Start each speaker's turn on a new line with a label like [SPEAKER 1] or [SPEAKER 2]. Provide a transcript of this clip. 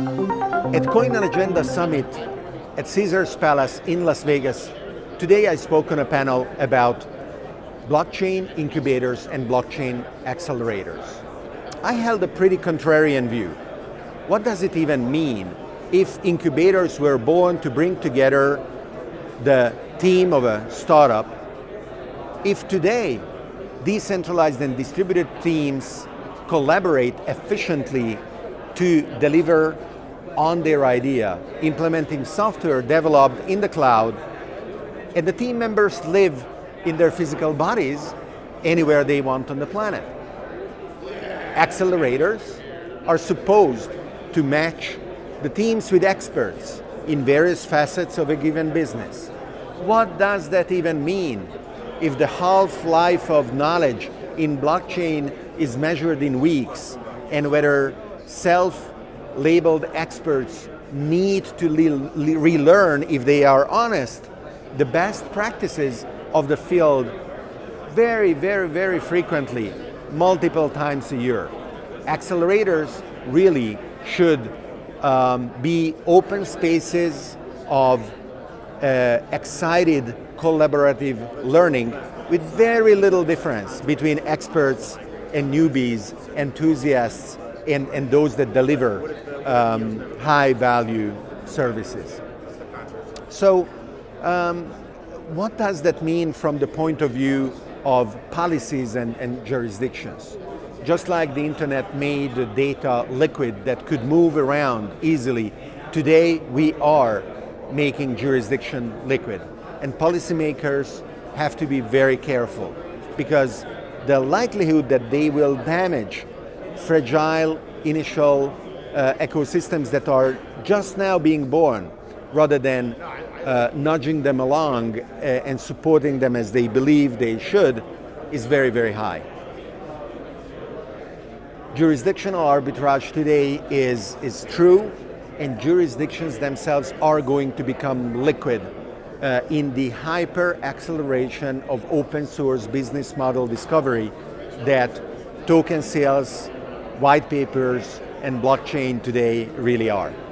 [SPEAKER 1] At CoinAgenda Summit at Caesars Palace in Las Vegas, today I spoke on a panel about blockchain incubators and blockchain accelerators. I held a pretty contrarian view. What does it even mean if incubators were born to bring together the team of a startup? If today decentralized and distributed teams collaborate efficiently to deliver on their idea, implementing software developed in the cloud, and the team members live in their physical bodies anywhere they want on the planet. Accelerators are supposed to match the teams with experts in various facets of a given business. What does that even mean if the half-life of knowledge in blockchain is measured in weeks and whether self-labeled experts need to relearn if they are honest the best practices of the field very, very, very frequently, multiple times a year. Accelerators really should um, be open spaces of uh, excited collaborative learning with very little difference between experts and newbies, enthusiasts, and, and those that deliver um, high value services. So um, what does that mean from the point of view of policies and, and jurisdictions? Just like the internet made the data liquid that could move around easily, today we are making jurisdiction liquid. And policymakers have to be very careful because the likelihood that they will damage fragile initial uh, ecosystems that are just now being born rather than uh, nudging them along uh, and supporting them as they believe they should is very, very high. Jurisdictional arbitrage today is, is true and jurisdictions themselves are going to become liquid uh, in the hyper acceleration of open source business model discovery that token sales, white papers, and blockchain today really are.